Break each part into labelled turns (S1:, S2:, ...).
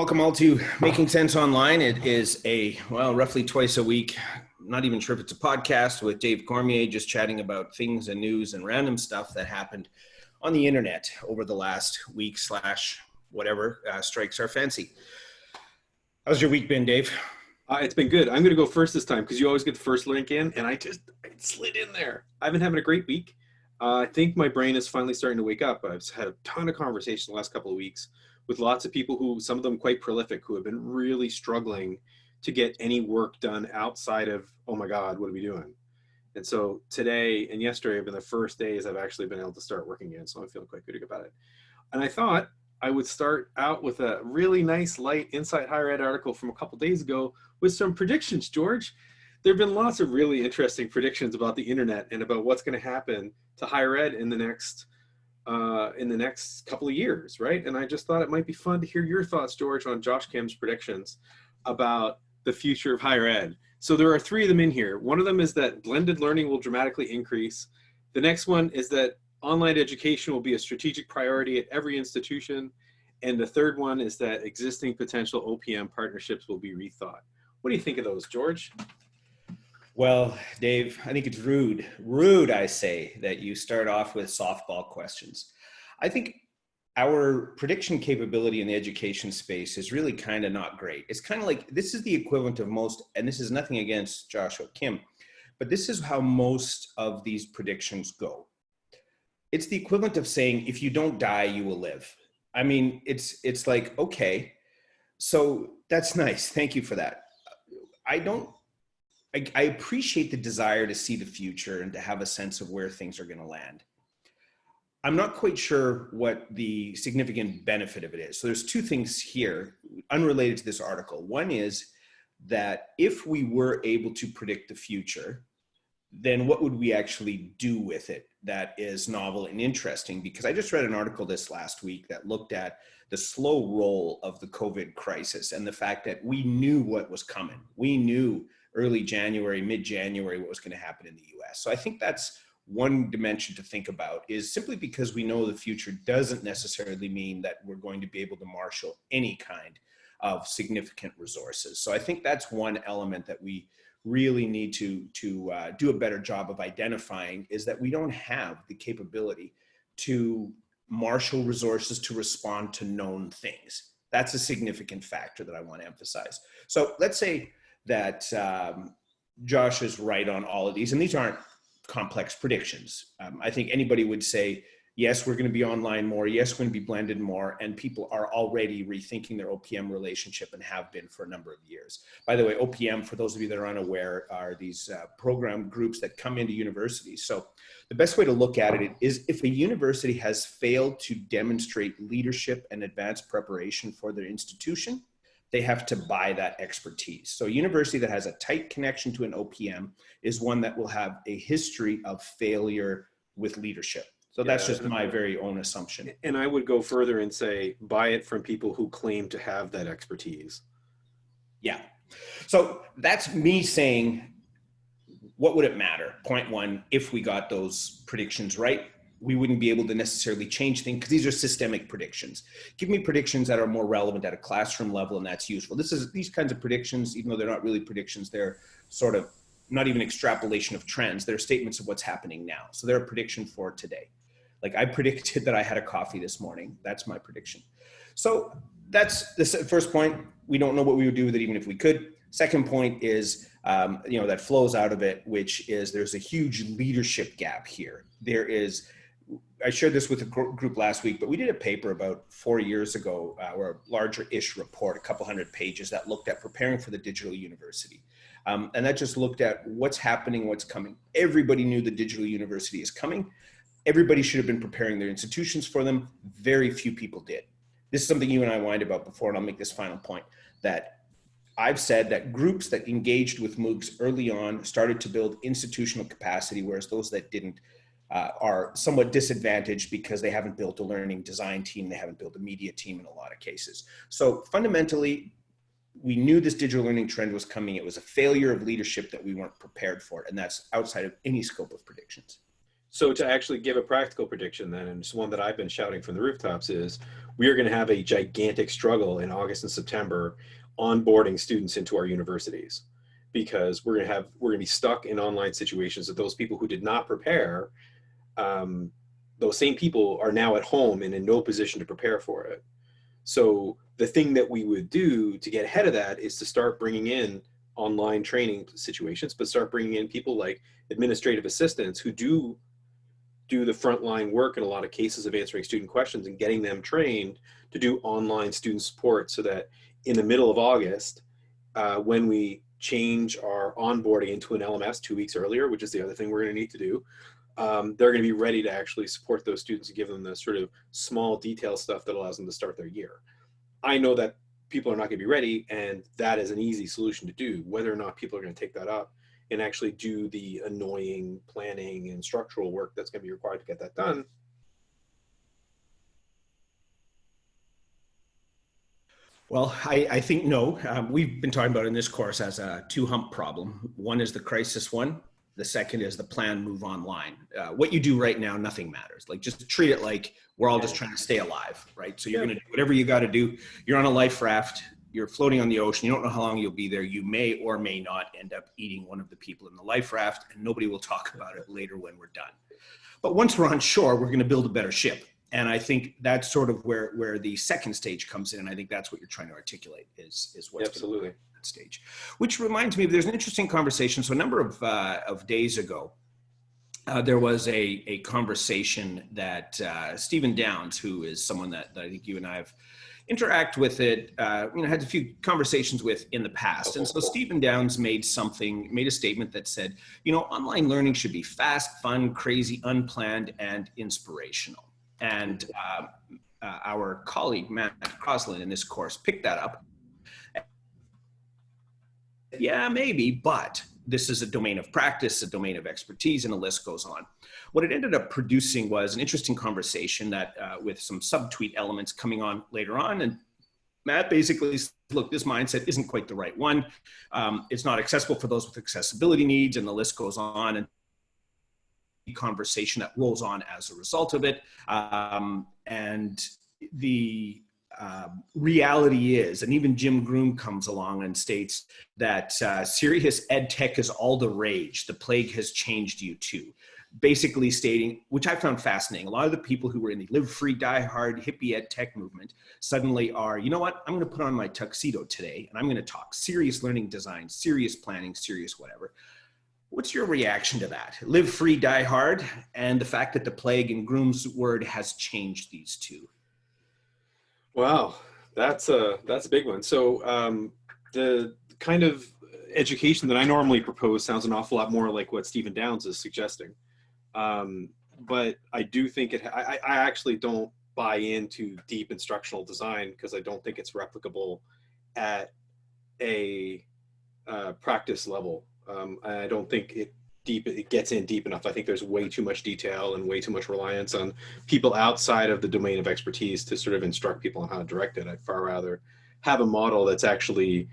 S1: Welcome all to Making Sense Online. It is a, well, roughly twice a week, not even sure if it's a podcast with Dave Cormier, just chatting about things and news and random stuff that happened on the internet over the last week slash whatever uh, strikes our fancy. How's your week been, Dave?
S2: Uh, it's been good. I'm going to go first this time because you always get the first link in, and I just I slid in there. I've been having a great week. Uh, I think my brain is finally starting to wake up. I've had a ton of conversation the last couple of weeks with lots of people who, some of them quite prolific, who have been really struggling to get any work done outside of, oh my God, what are we doing? And so today and yesterday have been the first days I've actually been able to start working again. So I'm feeling quite good about it. And I thought I would start out with a really nice light Inside Higher Ed article from a couple days ago with some predictions, George. There have been lots of really interesting predictions about the internet and about what's going to happen to higher ed in the next uh, in the next couple of years, right? And I just thought it might be fun to hear your thoughts, George, on Josh Kim's predictions about the future of higher ed. So there are three of them in here. One of them is that blended learning will dramatically increase. The next one is that online education will be a strategic priority at every institution. And the third one is that existing potential OPM partnerships will be rethought. What do you think of those, George?
S1: Well, Dave, I think it's rude, rude, I say, that you start off with softball questions. I think our prediction capability in the education space is really kind of not great. It's kind of like this is the equivalent of most, and this is nothing against Joshua Kim, but this is how most of these predictions go. It's the equivalent of saying, if you don't die, you will live. I mean, it's it's like okay, so that's nice. Thank you for that. I don't I, I appreciate the desire to see the future and to have a sense of where things are going to land. I'm not quite sure what the significant benefit of it is. So there's two things here unrelated to this article. One is that if we were able to predict the future, then what would we actually do with it that is novel and interesting? Because I just read an article this last week that looked at the slow roll of the COVID crisis and the fact that we knew what was coming. We knew early January, mid-January, what was going to happen in the US. So I think that's one dimension to think about is simply because we know the future doesn't necessarily mean that we're going to be able to marshal any kind of significant resources. So I think that's one element that we really need to, to uh, do a better job of identifying is that we don't have the capability to marshal resources to respond to known things. That's a significant factor that I want to emphasize. So let's say that um, Josh is right on all of these, and these aren't complex predictions. Um, I think anybody would say, yes, we're going to be online more. Yes, we're going to be blended more. And people are already rethinking their OPM relationship and have been for a number of years. By the way, OPM, for those of you that are unaware, are these uh, program groups that come into universities. So the best way to look at it is if a university has failed to demonstrate leadership and advanced preparation for their institution, they have to buy that expertise. So a university that has a tight connection to an OPM is one that will have a history of failure with leadership. So that's yeah, just my very own assumption.
S2: And I would go further and say, buy it from people who claim to have that expertise.
S1: Yeah. So that's me saying, what would it matter? Point one, if we got those predictions right, we wouldn't be able to necessarily change things because these are systemic predictions. Give me predictions that are more relevant at a classroom level and that's useful. This is these kinds of predictions, even though they're not really predictions, they're sort of not even extrapolation of trends. They're statements of what's happening now. So they're a prediction for today. Like I predicted that I had a coffee this morning. That's my prediction. So that's the first point. We don't know what we would do with it even if we could. Second point is, um, you know, that flows out of it, which is there's a huge leadership gap here. There is I shared this with a group last week, but we did a paper about four years ago, uh, or a larger-ish report, a couple hundred pages that looked at preparing for the digital university. Um, and that just looked at what's happening, what's coming. Everybody knew the digital university is coming. Everybody should have been preparing their institutions for them. Very few people did. This is something you and I whined about before, and I'll make this final point, that I've said that groups that engaged with MOOCs early on started to build institutional capacity, whereas those that didn't uh, are somewhat disadvantaged because they haven't built a learning design team, they haven't built a media team in a lot of cases. So fundamentally, we knew this digital learning trend was coming. It was a failure of leadership that we weren't prepared for, and that's outside of any scope of predictions.
S2: So to actually give a practical prediction then, and it's one that I've been shouting from the rooftops is, we are going to have a gigantic struggle in August and September onboarding students into our universities because we're going to have, we're going to be stuck in online situations that those people who did not prepare, um, those same people are now at home and in no position to prepare for it. So the thing that we would do to get ahead of that is to start bringing in online training situations, but start bringing in people like administrative assistants who do do the frontline work in a lot of cases of answering student questions and getting them trained to do online student support so that in the middle of August, uh, when we change our onboarding into an LMS two weeks earlier, which is the other thing we're gonna need to do, um, they're gonna be ready to actually support those students and give them the sort of small detail stuff that allows them to start their year. I know that people are not gonna be ready and that is an easy solution to do. Whether or not people are gonna take that up and actually do the annoying planning and structural work that's going to be required to get that done.
S1: Well, I, I think no. Um, we've been talking about in this course as a two hump problem. One is the crisis one. The second is the plan move online. Uh, what you do right now, nothing matters. Like just treat it like we're all just trying to stay alive, right? So you're yeah. going to do whatever you got to do. You're on a life raft you're floating on the ocean. You don't know how long you'll be there. You may or may not end up eating one of the people in the life raft, and nobody will talk about it later when we're done. But once we're on shore, we're going to build a better ship. And I think that's sort of where, where the second stage comes in. And I think that's what you're trying to articulate is, is what's
S2: absolutely
S1: that stage. Which reminds me, there's an interesting conversation. So a number of, uh, of days ago, uh, there was a, a conversation that uh, Stephen Downes, who is someone that, that I think you and I have interact with it, uh, you know, had a few conversations with in the past. And so Stephen Downes made something, made a statement that said, you know, online learning should be fast, fun, crazy, unplanned, and inspirational. And uh, uh, our colleague, Matt Crosslin in this course picked that up. Yeah, maybe, but this is a domain of practice, a domain of expertise, and the list goes on. What it ended up producing was an interesting conversation that uh, with some subtweet elements coming on later on. And Matt basically said, look, this mindset isn't quite the right one. Um, it's not accessible for those with accessibility needs, and the list goes on. And the conversation that rolls on as a result of it. Um, and the um, reality is, and even Jim Groom comes along and states that uh, serious ed tech is all the rage. The plague has changed you too. Basically stating, which I found fascinating, a lot of the people who were in the live free, die hard, hippie ed tech movement suddenly are, you know what, I'm going to put on my tuxedo today and I'm going to talk serious learning design, serious planning, serious whatever. What's your reaction to that? Live free, die hard, and the fact that the plague in Groom's word has changed these two.
S2: Wow, that's a that's a big one. So um, the kind of education that I normally propose sounds an awful lot more like what Stephen Downes is suggesting. Um, but I do think it. I, I actually don't buy into deep instructional design because I don't think it's replicable at a uh, practice level. Um, I don't think it deep it gets in deep enough. I think there's way too much detail and way too much reliance on people outside of the domain of expertise to sort of instruct people on how to direct it. I'd far rather have a model that's actually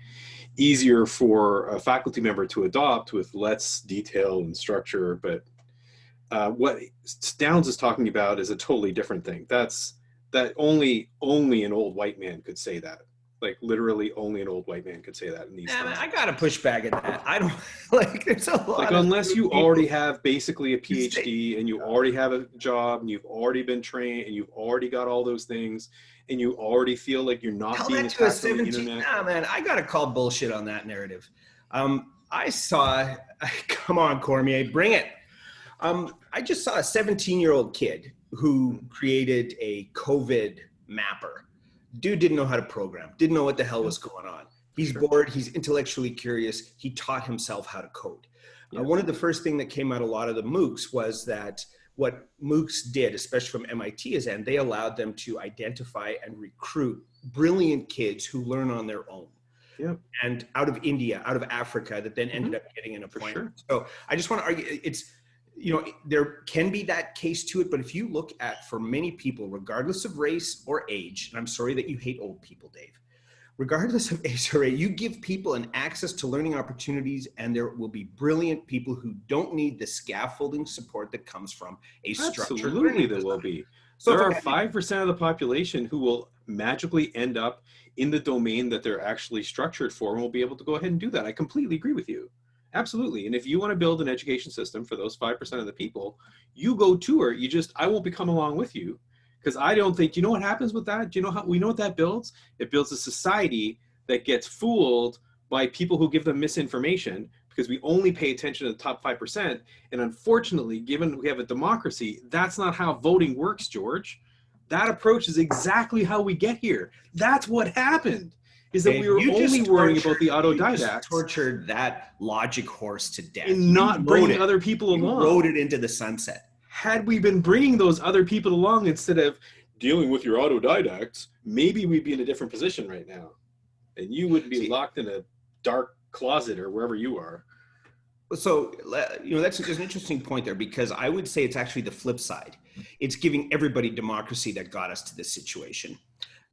S2: easier for a faculty member to adopt with less detail and structure. But uh, what Downes is talking about is a totally different thing. That's that only only an old white man could say that like literally only an old white man could say that in these
S1: yeah, I gotta push back at that. I don't like there's a lot
S2: like unless you people. already have basically a PhD and you already have a job and you've already been trained and you've already got all those things and you already feel like you're not Tell being that to a 17,
S1: Nah, man, I gotta call bullshit on that narrative. Um, I saw, come on, Cormier, bring it. Um, I just saw a 17 year old kid who created a COVID mapper dude didn't know how to program, didn't know what the hell was going on. He's sure. bored. He's intellectually curious. He taught himself how to code. Yeah. Uh, one of the first thing that came out a lot of the MOOCs was that what MOOCs did, especially from MIT's end, they allowed them to identify and recruit brilliant kids who learn on their own.
S2: Yep.
S1: And out of India, out of Africa, that then ended mm -hmm. up getting an appointment. Sure. So I just want to argue it's you know, there can be that case to it, but if you look at for many people, regardless of race or age, and I'm sorry that you hate old people, Dave, regardless of age or age, you give people an access to learning opportunities and there will be brilliant people who don't need the scaffolding support that comes from a structure.
S2: Absolutely, there will be.
S1: So
S2: there are five percent of the population who will magically end up in the domain that they're actually structured for, and will be able to go ahead and do that. I completely agree with you. Absolutely. And if you want to build an education system for those five percent of the people, you go tour. You just I won't be coming along with you because I don't think you know what happens with that. Do you know how we know what that builds? It builds a society that gets fooled by people who give them misinformation because we only pay attention to the top 5%. And unfortunately, given we have a democracy, that's not how voting works, George. That approach is exactly how we get here. That's what happened. Is that
S1: Dave,
S2: we were only
S1: just
S2: worrying about
S1: tortured-
S2: the
S1: you just
S2: autodidacts
S1: tortured that logic horse to death.
S2: and not bringing
S1: it.
S2: other people
S1: You
S2: along.
S1: rode it into the sunset.
S2: had we been bringing those other people along instead of dealing with your autodidacts, maybe we'd be in a different position right now. And you wouldn't be
S1: See-
S2: locked in a dark closet or wherever you are.
S1: So, you know, that's there's an interesting point there because I would say it's actually the flip side. It's giving everybody democracy that got us to this situation.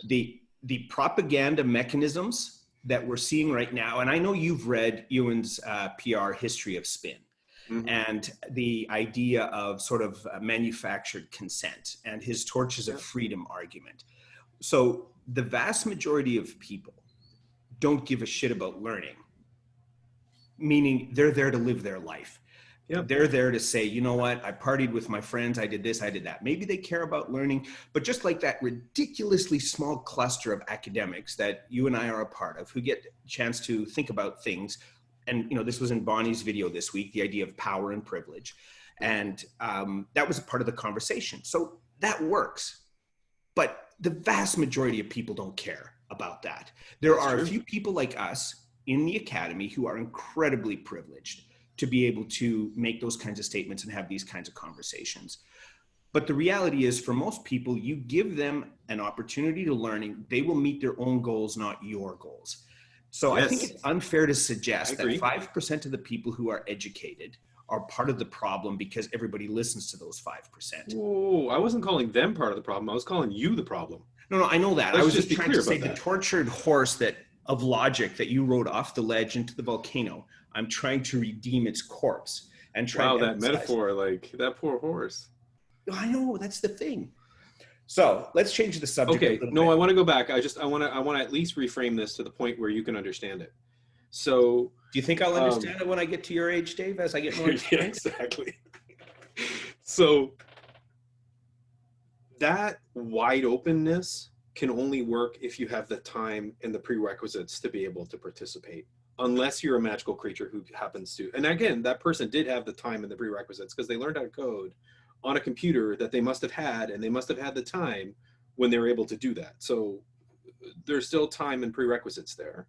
S1: The the propaganda mechanisms that we're seeing right now, and I know you've read Ewen's uh, PR history of spin
S2: Mhm.
S1: and the idea of sort of uh, manufactured consent and his torches of freedom argument. So the vast majority of people don't give a shit about learning, meaning they're there to live their life.
S2: Yeah.
S1: They're there to say, you know what, I partied with my friends, I did this, I did that. Maybe they care about learning, but just like that ridiculously small cluster of academics that you and I are a part of who get a chance to think about things. And, you know, this was in Bonnie's video this week, the idea of power and privilege. And um, that was a part of the conversation. So that works. But the vast majority of people don't care about that. There
S2: That's
S1: are
S2: true.
S1: a few people like us in the academy who are incredibly privileged to be able to make those kinds of statements and have these kinds of conversations. But the reality is, for most people, you give them an opportunity to learning, they will meet their own goals, not your goals. So I think it's unfair to suggest that 5% of the people who are educated are part of the problem because everybody listens to those 5%.
S2: Whoa, I wasn't calling them part of the problem. I was calling you the problem.
S1: No, no, I know that. I
S2: Let's
S1: was
S2: just
S1: just trying to say
S2: about
S1: the tortured horse that of logic that you rode off the ledge into the volcano. I'm trying to redeem its corpse and try.
S2: Wow, that metaphor, like that poor horse.
S1: I know that's the thing. So let's change the subject.
S2: Okay, no,
S1: bit.
S2: I want to go back. I just I want to I want to at least reframe this to the point where you can understand it. So
S1: Do you think I'll
S2: um,
S1: understand it when I get to your age, Dave? As I get more
S2: yeah, exactly. So that wide openness can only work if you have the time and the prerequisites to be able to participate. Unless you're a magical creature who happens to, and again, that person did have the time and the prerequisites because they learned how to code on a computer that they must have had, and they must have had the time when they were able to do that. So there's still time and prerequisites there.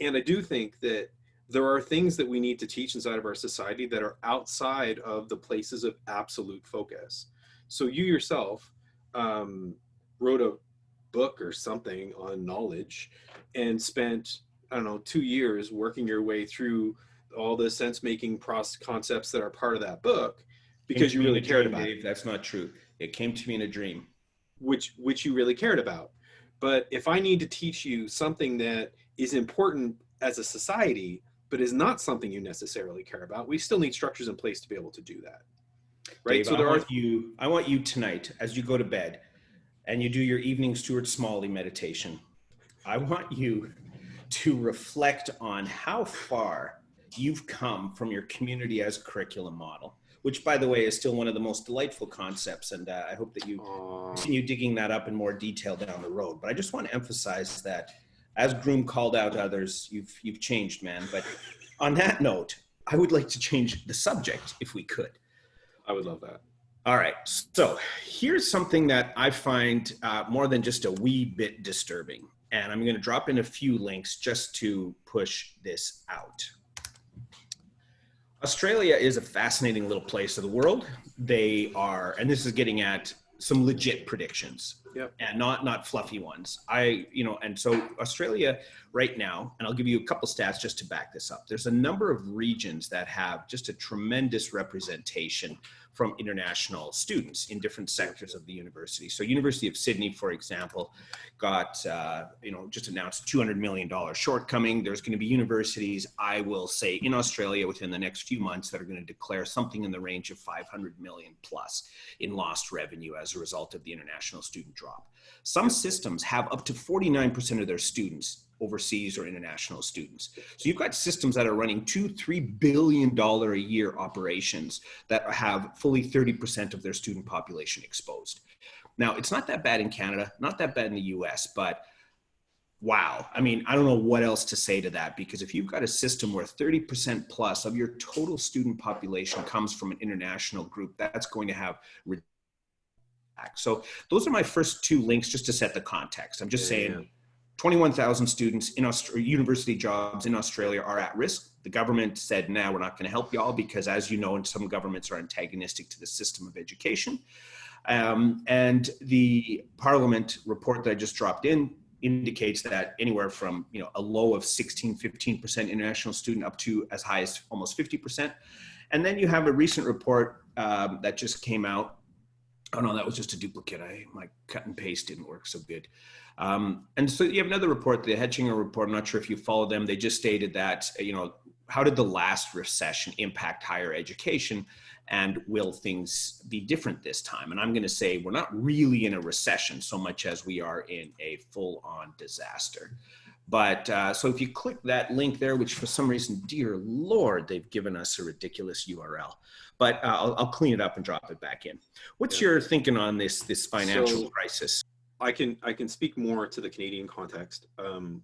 S2: And I do think that there are things that we need to teach inside of our society that are outside of the places of absolute focus. So you yourself um, wrote a book or something on knowledge and spent I don't know two years working your way through all the sense making process concepts that are part of that book because you really cared
S1: dream,
S2: about it
S1: That's not true. It came to me in a dream.
S2: which which you really cared about. But if I need to teach you something that is important as a society, but is not something you necessarily care about, we still need structures in place to be able to do that. Right.
S1: Dave,
S2: so
S1: I
S2: there are
S1: you. I want you tonight, as you go to bed, and you do your evening Stuart Smalley meditation. I want you to reflect on how far you've come from your community as a curriculum model, which, by the way, is still one of the most delightful concepts. And uh, I hope that you continue digging that up in more detail down the road. But I just want to emphasize that, as Groom called out others, you've you've changed, man. But on that note, I would like to change the subject if we could.
S2: I would love that.
S1: All right. So here's something that I find uh, more than just a wee bit disturbing. And I'm going to drop in a few links just to push this out. Australia is a fascinating little place of the world. They are, and this is getting at some legit predictions
S2: Yep.
S1: and not not fluffy ones. I, you know, and so Australia right now, and I'll give you a couple stats just to back this up. There's a number of regions that have just a tremendous representation from international students in different sectors of the university. So University of Sydney, for example, got, uh, you know, just announced $200 million shortcoming. There's going to be universities, I will say, in Australia within the next few months that are going to declare something in the range of 500 million plus in lost revenue as a result of the international student drop. Some systems have up to 49% of their students overseas or international students. So you've got systems that are running two, three billion dollar a year operations that have fully 30% of their student population exposed. Now, it's not that bad in Canada, not that bad in the US, but wow. I mean, I don't know what else to say to that because if you've got a system where 30% plus of your total student population comes from an international group, that's going to have so those are my first two links just to set the context. I'm just yeah, saying yeah 21,000 students in Australia, university jobs in Australia are at risk. The government said, now we're not going to help y'all because as you know, and some governments are antagonistic to the system of education. Um, and the parliament report that I just dropped in indicates that anywhere from you know a low of 16, 15% international student up to as high as almost 50%. And then you have a recent report um, that just came out. Oh no, that was just a duplicate. I my cut and paste didn't work so good. Um, and so you have another report, the Hechinger report. I'm not sure if you follow them. They just stated that, you know, how did the last recession impact higher education? And will things be different this time? And I'm going to say we're not really in a recession so much as we are in a full on disaster. But uh, so if you click that link there, which for some reason, dear Lord, they've given us a ridiculous URL, but uh, I'll, I'll, clean it up and drop it back in. What's yeah. your thinking on this, this financial so, crisis?
S2: I can I can speak more to the Canadian context. Um,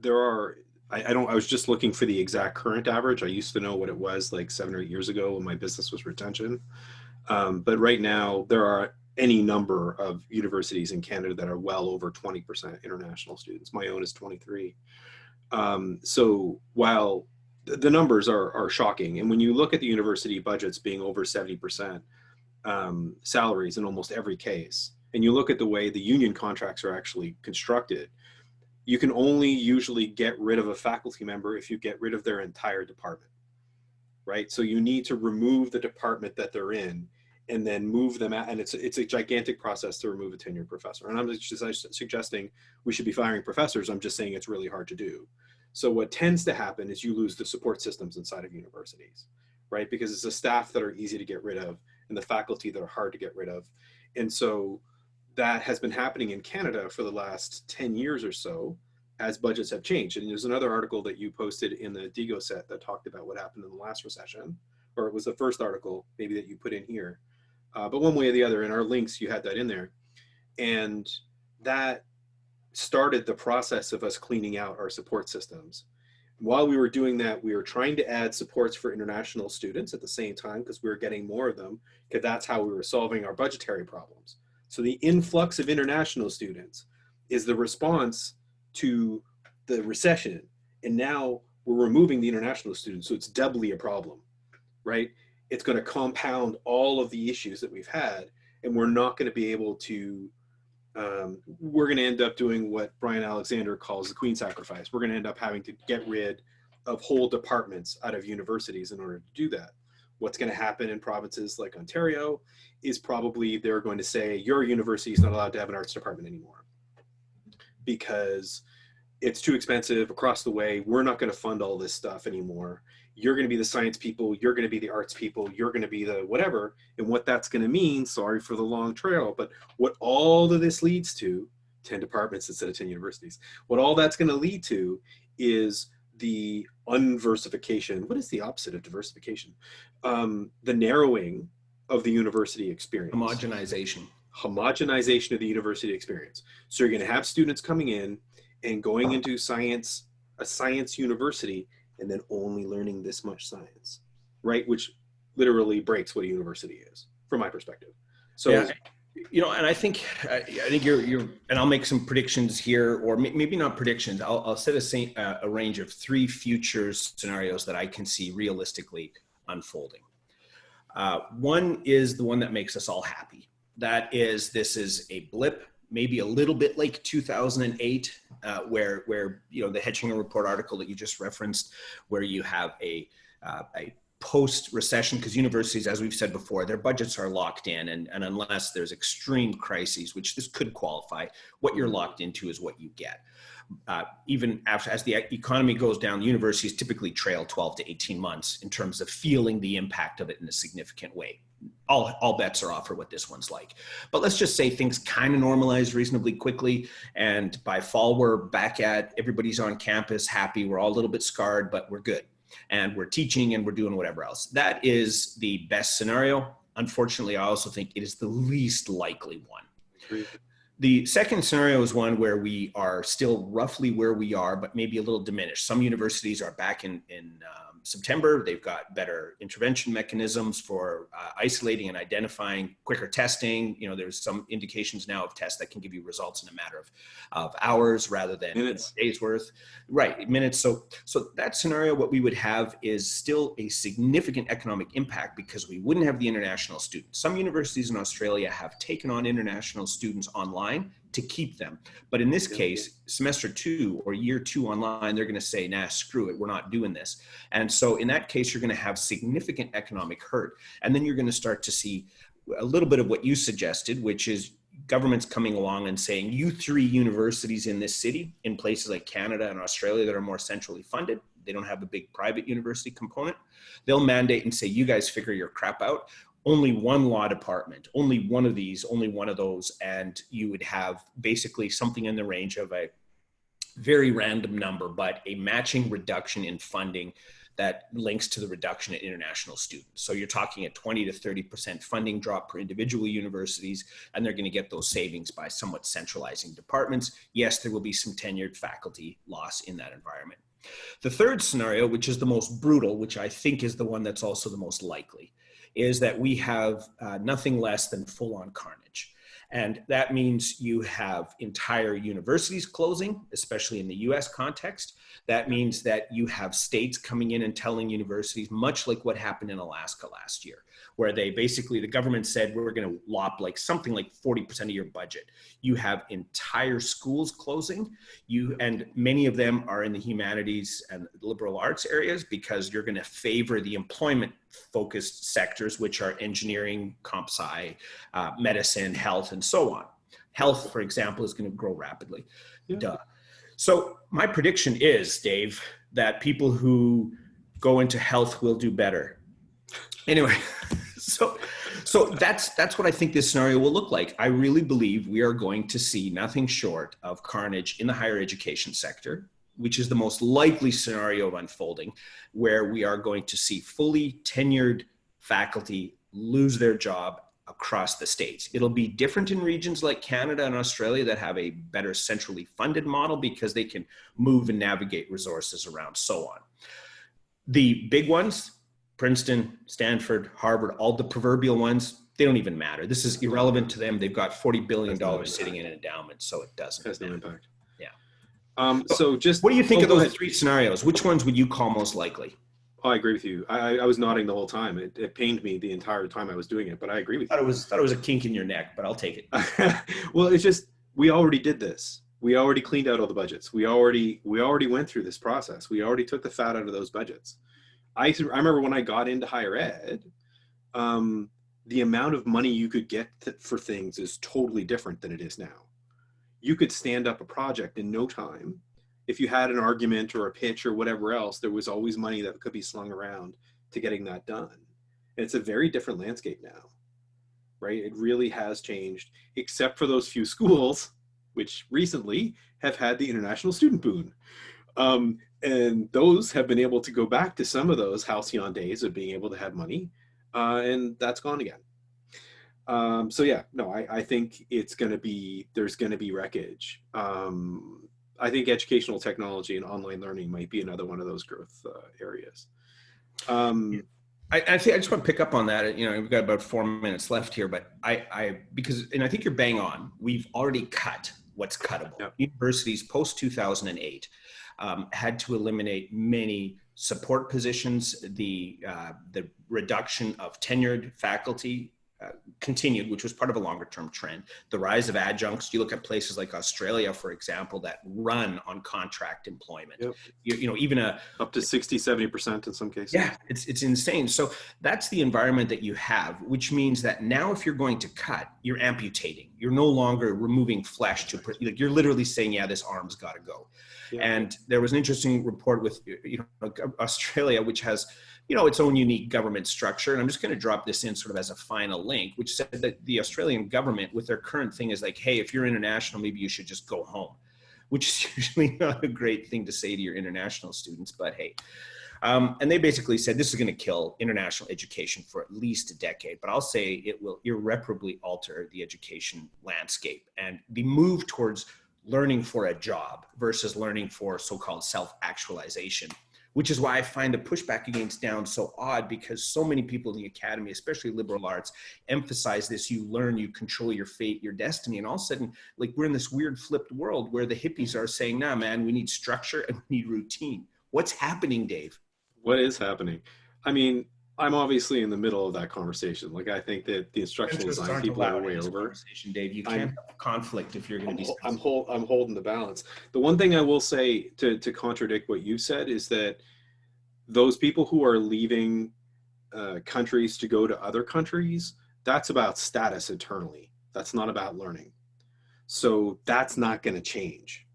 S2: there are I, I, don't I was just looking for the exact current average. I used to know what it was like seven or eight years ago when my business was retention. Um, but right now there are any number of universities in Canada that are well over 20% international students. My own is 23. Um, so while the numbers are, are shocking, and when you look at the university budgets being over 70% um, salaries in almost every case, and you look at the way the union contracts are actually constructed, you can only usually get rid of a faculty member if you get rid of their entire department, right? So you need to remove the department that they're in and then move them out. And it's, it's a gigantic process to remove a tenured professor. And I'm just suggesting we should be firing professors. I'm just saying it's really hard to do. So what tends to happen is you lose the support systems inside of universities, right? Because it's the staff that are easy to get rid of and the faculty that are hard to get rid of. And so that has been happening in Canada for the last 10 years or so as budgets have changed. And there's another article that you posted in the Diigo set that talked about what happened in the last recession, or it was the first article maybe that you put in here. Uh, but one way or the other, in our links, you had that in there. And that started the process of us cleaning out our support systems. While we were doing that, we were trying to add supports for international students at the same time because we were getting more of them, because that's how we were solving our budgetary problems. So the influx of international students is the response to the recession. And now we're removing the international students. So it's doubly a problem, right? It's going to compound all of the issues that we've had. And we're not going to be able to, um, we're going to end up doing what Bryan Alexander calls the queen sacrifice. We're going to end up having to get rid of whole departments out of universities in order to do that what's going to happen in provinces like Ontario is probably they're going to say your university is not allowed to have an arts department anymore because it's too expensive across the way. We're not going to fund all this stuff anymore. You're going to be the science people. You're going to be the arts people. You're going to be the whatever. And what that's going to mean, sorry for the long trail, but what all of this leads to 10 departments instead of 10 universities. What all that's going to lead to is the unversification. What is the opposite of diversification? Um, the narrowing of the university experience.
S1: Homogenization.
S2: Homogenization of the university experience. So you're going to have students coming in and going into science, a science university, and then only learning this much science, right? Which literally breaks what a university is, from my perspective. So
S1: yeah you know, and I think I think you're you're, and I'll make some predictions here, or maybe not predictions. I'll, I'll set a, uh, a range of three future scenarios that I can see realistically unfolding. Uh, one is the one that makes us all happy. That is, this is a blip, maybe a little bit like 2008, uh, where where you know the Hechinger report article that you just referenced, where you have a uh, a post recession because universities as we've said before their budgets are locked in and, and unless there's extreme crises which this could qualify what you're locked into is what you get uh, even after, as the economy goes down universities typically trail 12 to 18 months in terms of feeling the impact of it in a significant way all, all bets are off for what this one's like. But let's just say things kind of normalize reasonably quickly. And by fall, we're back at everybody's on campus, happy. We're all a little bit scarred, but we're good. And we're teaching and we're doing whatever else. That is the best scenario. Unfortunately, I also think it is the least likely one. The second scenario is one where we are still roughly where we are, but maybe a little diminished. Some universities are back in, in um, September. They've got better intervention mechanisms for uh, isolating and identifying quicker testing. You know, there's some indications now of tests that can give you results in a matter of, of hours rather than minutes. Days worth. Right, minutes. So, so that scenario, what we would have is still a significant economic impact because we wouldn't have the international students. Some universities in Australia have taken on international students online to keep them. But in this case, semester two or year two online, they're going to say, nah, screw it, we're not doing this. And so in that case, you're going to have significant economic hurt. And then you're going to start to see a little bit of what you suggested, which is governments coming along and saying, you three universities in this city, in places like Canada and Australia that are more centrally funded, they don't have a big private university component. They'll mandate and say, you guys figure your crap out only one law department, only one of these, only one of those, and you would have basically something in the range of a very random number, but a matching reduction in funding that links to the reduction in international students. So you're talking a 20 to 30% funding drop per individual universities, and they're gonna get those savings by somewhat centralizing departments. Yes, there will be some tenured faculty loss in that environment. The third scenario, which is the most brutal, which I think is the one that's also the most likely, is that we have uh, nothing less than full on carnage. And that means you have entire universities closing, especially in the US context. That means that you have states coming in and telling universities, much like what happened in Alaska last year, where they basically, the government said, we're going to lop like something like 40% of your budget. You have entire schools closing, you and many of them are in the humanities and liberal arts areas because you're going to favor the employment focused sectors, which are engineering, comp sci, uh, medicine, health, and so on. Health, for example, is going to grow rapidly. Yeah. Duh. So my prediction is, Dave, that people who go into health will do better. Anyway, so so that's that's what I think this scenario will look like. I really believe we are going to see nothing short of carnage in the higher education sector, which is the most likely scenario of unfolding, where we are going to see fully tenured faculty lose their job across the states. It'll be different in regions like Canada and Australia that have a better centrally funded model because they can move and navigate resources around so on. The big ones, Princeton, Stanford, Harvard, all the proverbial ones, they don't even matter. This is irrelevant to them. They've got $40 billion sitting in an endowment, so it doesn't.
S2: Has no impact. Um, so just.
S1: What do you think oh, of those ahead. three scenarios? Which ones would you call most likely?
S2: Oh, I agree with you. I, I was nodding the whole time. It, it pained me the entire time I was doing it, but I agree with
S1: thought
S2: you.
S1: It was, thought it was a kink in your neck, but I'll take it.
S2: well, it's just, we already did this. We already cleaned out all the budgets. We already, we already went through this process. We already took the fat out of those budgets. I, I remember when I got into higher ed, um, the amount of money you could get for things is totally different than it is now. You could stand up a project in no time. If you had an argument or a pitch or whatever else, there was always money that could be slung around to getting that done. And it's a very different landscape now, right? It really has changed, except for those few schools, which recently have had the international student boon. Um, and those have been able to go back to some of those halcyon days of being able to have money, uh, and that's gone again. Um, so yeah, no, I, I think it's going to be, there's going to be wreckage. Um, I think educational technology and online learning might be another one of those growth uh, areas. Um,
S1: I, I think I just want to pick up on that. You know, we've got about four minutes left here, but I, I because, and I think you're bang on. We've already cut what's cuttable. Yep. Universities post 2008 um, had to eliminate many support positions, the, uh, the reduction of tenured faculty uh, continued, which was part of a longer term trend. The rise of adjuncts, you look at places like Australia, for example, that run on contract employment.
S2: Yep.
S1: You, you know, even a,
S2: Up to 60, 70% in some cases.
S1: yeah, it's, it's insane. So that's the environment that you have, which means that now if you're going to cut, you're amputating. You're no longer removing flesh to, like, you're literally saying, yeah, this arm's got to go.
S2: Yeah.
S1: And there was an interesting report with you know Australia, which has you know its own unique government structure. And I'm just going to drop this in sort of as a final link, which said that the Australian government, with their current thing, is like, hey, if you're international, maybe you should just go home, which is usually not a great thing to say to your international students. But hey. Um, and they basically said this is going to kill international education for at least a decade. But I'll say it will irreparably alter the education landscape and the move towards learning for a job versus learning for so-called self-actualization which is why i find the pushback against down so odd because so many people in the academy especially liberal arts emphasize this you learn you control your fate your destiny and all of a sudden like we're in this weird flipped world where the hippies are saying nah man we need structure and we need routine what's happening dave
S2: What is happening? I mean, I'm obviously in the middle of that conversation. Like, I think that the instructional design people are way over.
S1: conversation, dave you
S2: I'm-
S1: can't have conflict if you're going to be
S2: I'm, hold, I'm holding the balance. The one thing I will say to, to contradict what you said is that those people who are leaving uh, countries to go to other countries, that's about status eternally. That's not about learning. So that's not going to change,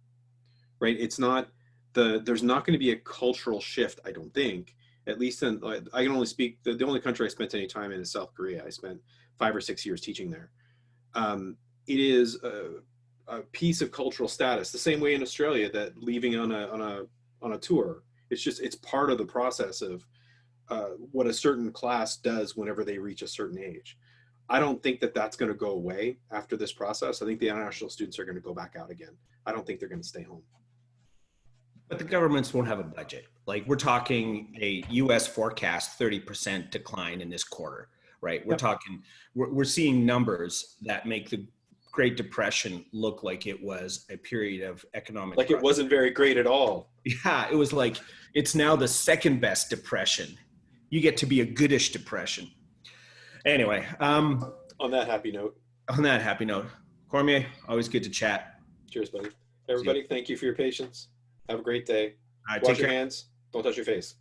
S2: right? It's not the there's not going to be a cultural shift. I don't think. At least in I I can only speak the, the only country I spent any time in is South Korea. I spent five or six years teaching there. Um, it is a, a piece of cultural status, the same way in Australia that leaving on a on a on a tour. It's just it's part of the process of uh, what a certain class does whenever they reach a certain age. I don't think that that's going to go away after this process. I think the international students are going to go back out again. I don't think they're going to stay home.
S1: But the governments won't have a budget. Like we're talking a U.S. forecast 30% decline in this quarter, right? We're
S2: Yep.
S1: talking, we're, we're seeing numbers that make the Great Depression look like it was a period of economic.
S2: Like it wasn't very great at all.
S1: Yeah, it was like it's now the second best depression. You get to be a goodish depression. Anyway, um,
S2: On that happy note,
S1: on that happy note, Cormier, always good to chat.
S2: cheers, buddy. Everybody, thank you for your patience. Have a great day. Wash your
S1: care.
S2: hands. Don't touch your face.